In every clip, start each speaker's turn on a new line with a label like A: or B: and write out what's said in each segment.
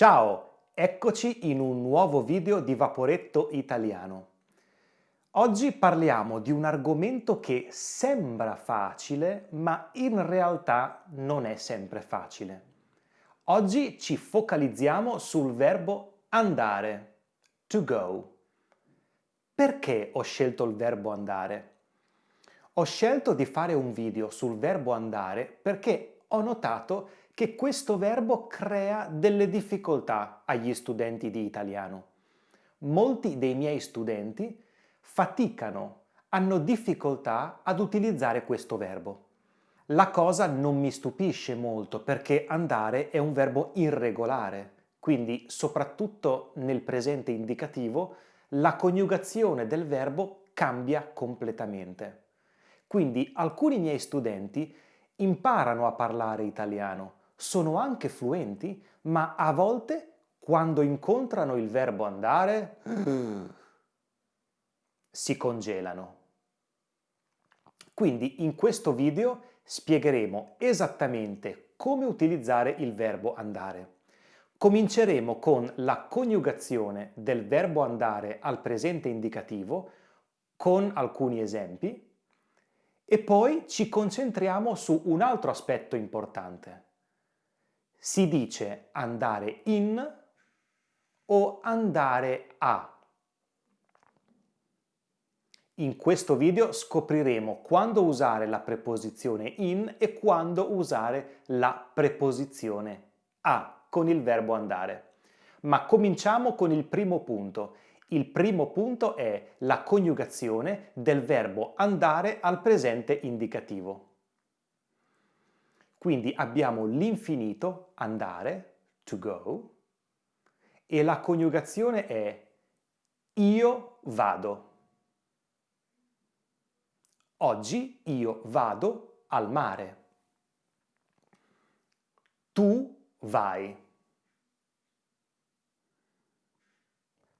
A: Ciao, eccoci in un nuovo video di Vaporetto Italiano. Oggi parliamo di un argomento che sembra facile, ma in realtà non è sempre facile. Oggi ci focalizziamo sul verbo andare, to go. Perché ho scelto il verbo andare? Ho scelto di fare un video sul verbo andare perché ho notato che questo verbo crea delle difficoltà agli studenti di italiano. Molti dei miei studenti faticano, hanno difficoltà ad utilizzare questo verbo. La cosa non mi stupisce molto perché andare è un verbo irregolare, quindi soprattutto nel presente indicativo la coniugazione del verbo cambia completamente. Quindi alcuni miei studenti imparano a parlare italiano, sono anche fluenti, ma a volte quando incontrano il verbo andare si congelano. Quindi in questo video spiegheremo esattamente come utilizzare il verbo andare. Cominceremo con la coniugazione del verbo andare al presente indicativo con alcuni esempi e poi ci concentriamo su un altro aspetto importante. Si dice andare in o andare a. In questo video scopriremo quando usare la preposizione in e quando usare la preposizione a con il verbo andare. Ma cominciamo con il primo punto. Il primo punto è la coniugazione del verbo andare al presente indicativo. Quindi abbiamo l'infinito andare, to go, e la coniugazione è io vado. Oggi io vado al mare. Tu vai.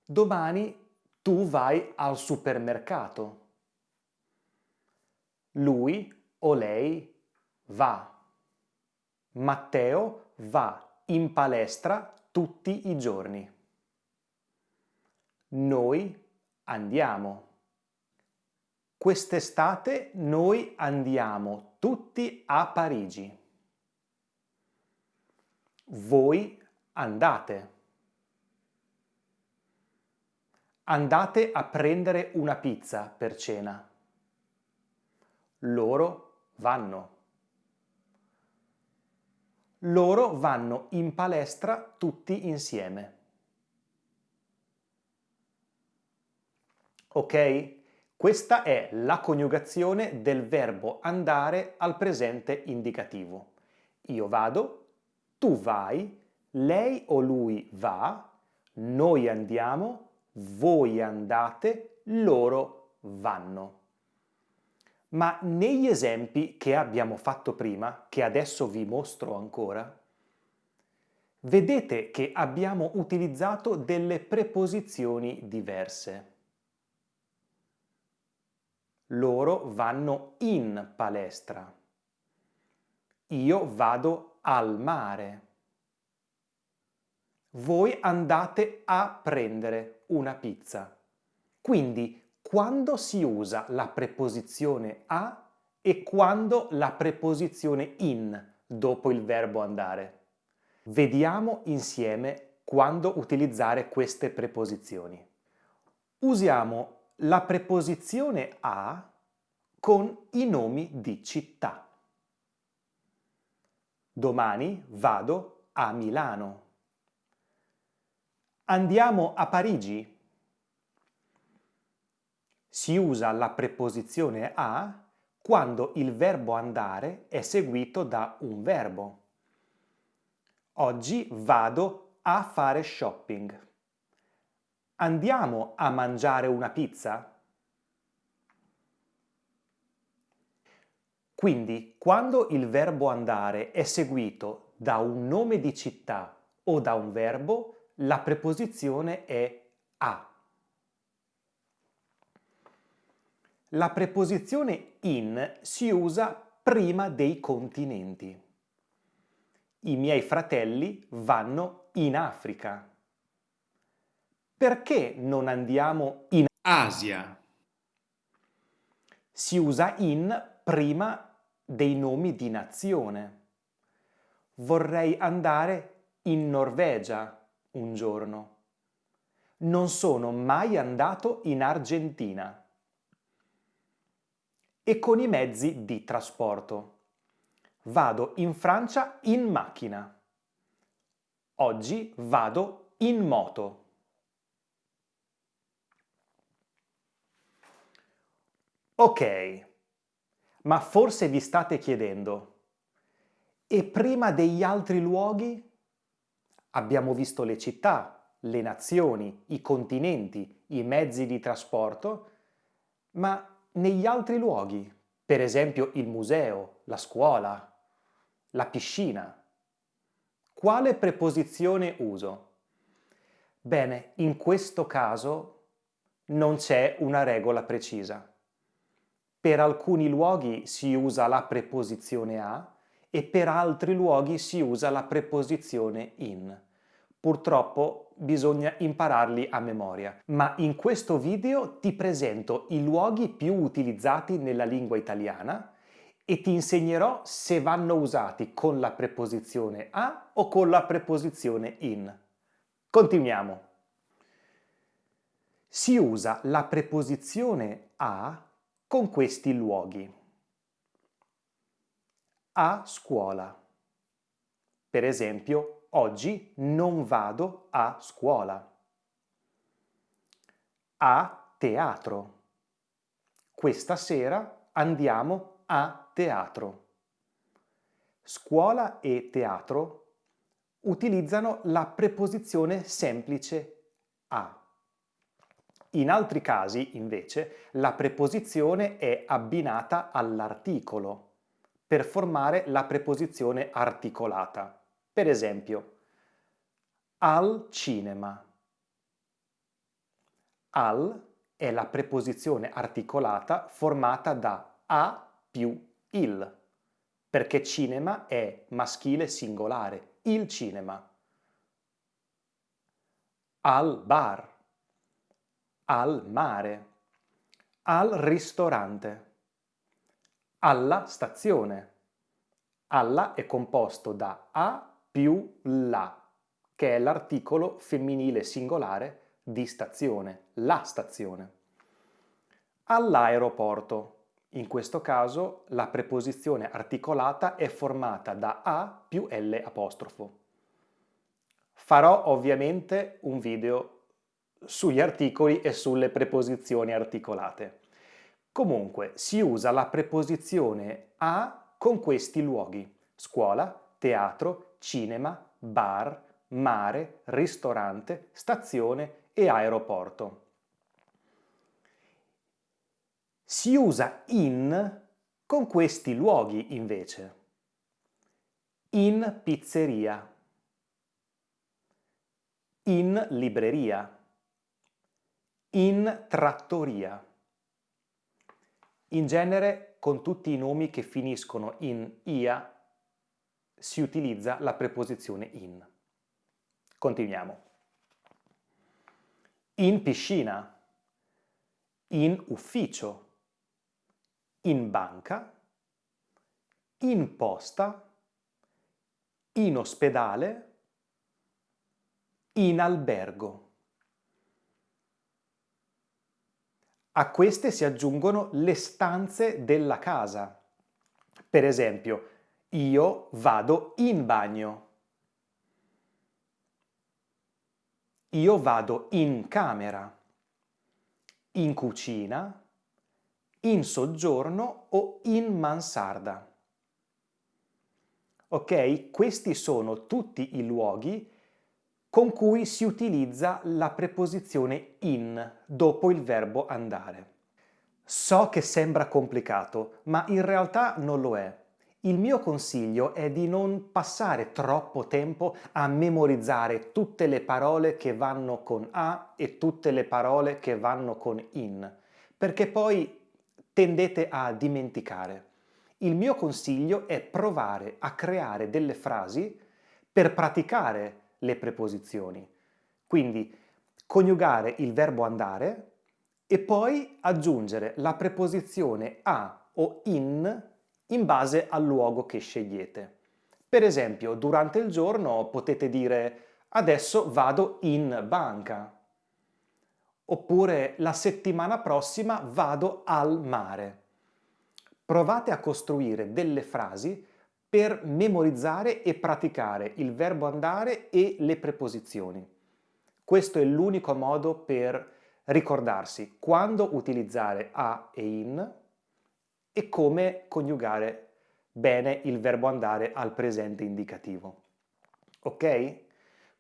A: Domani tu vai al supermercato. Lui o lei va. Matteo va in palestra tutti i giorni. Noi andiamo. Quest'estate noi andiamo tutti a Parigi. Voi andate. Andate a prendere una pizza per cena. Loro vanno. Loro vanno in palestra tutti insieme. Ok? Questa è la coniugazione del verbo andare al presente indicativo. Io vado, tu vai, lei o lui va, noi andiamo, voi andate, loro vanno. Ma negli esempi che abbiamo fatto prima, che adesso vi mostro ancora, vedete che abbiamo utilizzato delle preposizioni diverse. Loro vanno in palestra. Io vado al mare. Voi andate a prendere una pizza. Quindi quando si usa la preposizione a e quando la preposizione in dopo il verbo andare. Vediamo insieme quando utilizzare queste preposizioni. Usiamo la preposizione a con i nomi di città. Domani vado a Milano. Andiamo a Parigi. Si usa la preposizione a quando il verbo andare è seguito da un verbo. Oggi vado a fare shopping. Andiamo a mangiare una pizza? Quindi, quando il verbo andare è seguito da un nome di città o da un verbo, la preposizione è a. La preposizione in si usa prima dei continenti. I miei fratelli vanno in Africa? Perché non andiamo in
B: Asia?
A: Si usa in prima dei nomi di nazione. Vorrei andare in Norvegia un giorno. Non sono mai andato in Argentina. E con i mezzi di trasporto. Vado in Francia in macchina. Oggi vado in moto. Ok, ma forse vi state chiedendo, e prima degli altri luoghi? Abbiamo visto le città, le nazioni, i continenti, i mezzi di trasporto, ma negli altri luoghi, per esempio il museo, la scuola, la piscina, quale preposizione uso? Bene, in questo caso non c'è una regola precisa. Per alcuni luoghi si usa la preposizione a e per altri luoghi si usa la preposizione in. Purtroppo bisogna impararli a memoria, ma in questo video ti presento i luoghi più utilizzati nella lingua italiana e ti insegnerò se vanno usati con la preposizione a o con la preposizione in. Continuiamo. Si usa la preposizione a con questi luoghi. A scuola. Per esempio, oggi non vado a scuola. A teatro. Questa sera andiamo a teatro. Scuola e teatro utilizzano la preposizione semplice a. In altri casi, invece, la preposizione è abbinata all'articolo per formare la preposizione articolata. Per esempio, al cinema. Al è la preposizione articolata formata da a più il, perché cinema è maschile singolare, il cinema. Al bar al mare, al ristorante, alla stazione. Alla è composto da a più la, che è l'articolo femminile singolare di stazione, la stazione. All'aeroporto. In questo caso la preposizione articolata è formata da a più l apostrofo. Farò ovviamente un video sugli articoli e sulle preposizioni articolate. Comunque si usa la preposizione a con questi luoghi, scuola, teatro, cinema, bar, mare, ristorante, stazione e aeroporto. Si usa in con questi luoghi invece. In pizzeria. In libreria in trattoria. In genere con tutti i nomi che finiscono in ia si utilizza la preposizione in. Continuiamo. In piscina, in ufficio, in banca, in posta, in ospedale, in albergo. A queste si aggiungono le stanze della casa. Per esempio, io vado in bagno. Io vado in camera, in cucina, in soggiorno o in mansarda. Ok? Questi sono tutti i luoghi con cui si utilizza la preposizione in dopo il verbo andare. So che sembra complicato, ma in realtà non lo è. Il mio consiglio è di non passare troppo tempo a memorizzare tutte le parole che vanno con a e tutte le parole che vanno con in, perché poi tendete a dimenticare. Il mio consiglio è provare a creare delle frasi per praticare le preposizioni. Quindi coniugare il verbo andare e poi aggiungere la preposizione a o in in base al luogo che scegliete. Per esempio, durante il giorno potete dire adesso vado in banca. Oppure la settimana prossima vado al mare. Provate a costruire delle frasi per memorizzare e praticare il verbo andare e le preposizioni. Questo è l'unico modo per ricordarsi quando utilizzare a e in e come coniugare bene il verbo andare al presente indicativo. Ok?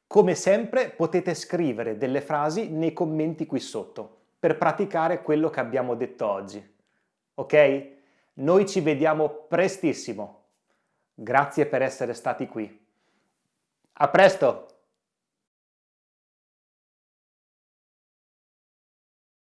A: Come sempre potete scrivere delle frasi nei commenti qui sotto per praticare quello che abbiamo detto oggi. Ok? Noi ci vediamo prestissimo. Grazie per essere stati qui. A presto!